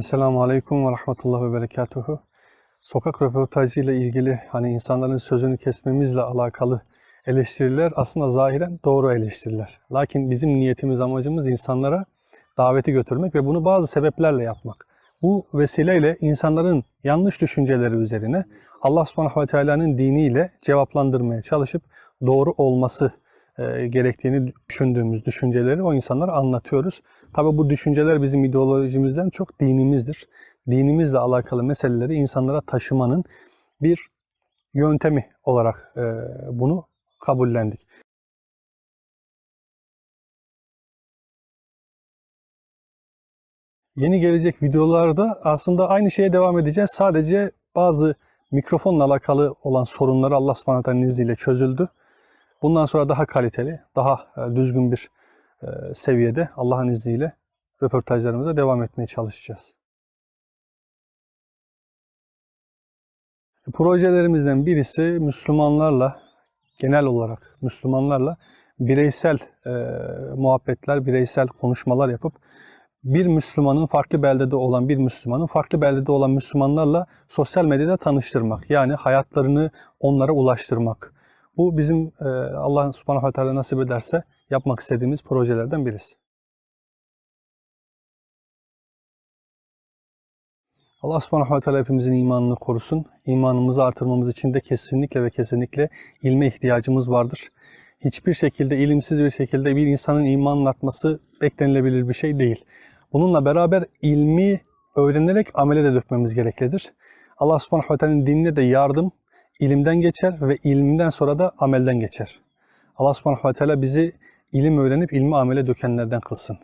Selamun Aleyküm ve Rahmetullah ve Berekatuhu. Sokak röportajı ile ilgili hani insanların sözünü kesmemizle alakalı eleştiriler aslında zahiren doğru eleştiriler. Lakin bizim niyetimiz, amacımız insanlara daveti götürmek ve bunu bazı sebeplerle yapmak. Bu vesileyle insanların yanlış düşünceleri üzerine Allah subhanahu ve teala'nın diniyle cevaplandırmaya çalışıp doğru olması e, gerektiğini düşündüğümüz düşünceleri o insanlara anlatıyoruz. Tabi bu düşünceler bizim ideolojimizden çok dinimizdir. Dinimizle alakalı meseleleri insanlara taşımanın bir yöntemi olarak e, bunu kabullendik. Yeni gelecek videolarda aslında aynı şeye devam edeceğiz. Sadece bazı mikrofonla alakalı olan sorunları Allah subhanahu izniyle çözüldü. Bundan sonra daha kaliteli, daha e, düzgün bir e, seviyede Allah'ın izniyle röportajlarımıza devam etmeye çalışacağız. Projelerimizden birisi Müslümanlarla, genel olarak Müslümanlarla bireysel e, muhabbetler, bireysel konuşmalar yapıp bir Müslümanın farklı beldede olan bir Müslümanın farklı beldede olan Müslümanlarla sosyal medyada tanıştırmak. Yani hayatlarını onlara ulaştırmak. Bu bizim e, Allah subhanahu ve teala nasip ederse yapmak istediğimiz projelerden birisi. Allah subhanahu ve teala hepimizin imanını korusun. İmanımızı artırmamız için de kesinlikle ve kesinlikle ilme ihtiyacımız vardır. Hiçbir şekilde ilimsiz bir şekilde bir insanın imanının artması beklenilebilir bir şey değil. Bununla beraber ilmi öğrenerek amele de dökmemiz gereklidir. Allah subhanahu ve teala'nın dinine de yardım ilimden geçer ve ilimden sonra da amelden geçer. Allah subhanahu ve teala bizi ilim öğrenip ilmi amele dökenlerden kılsın.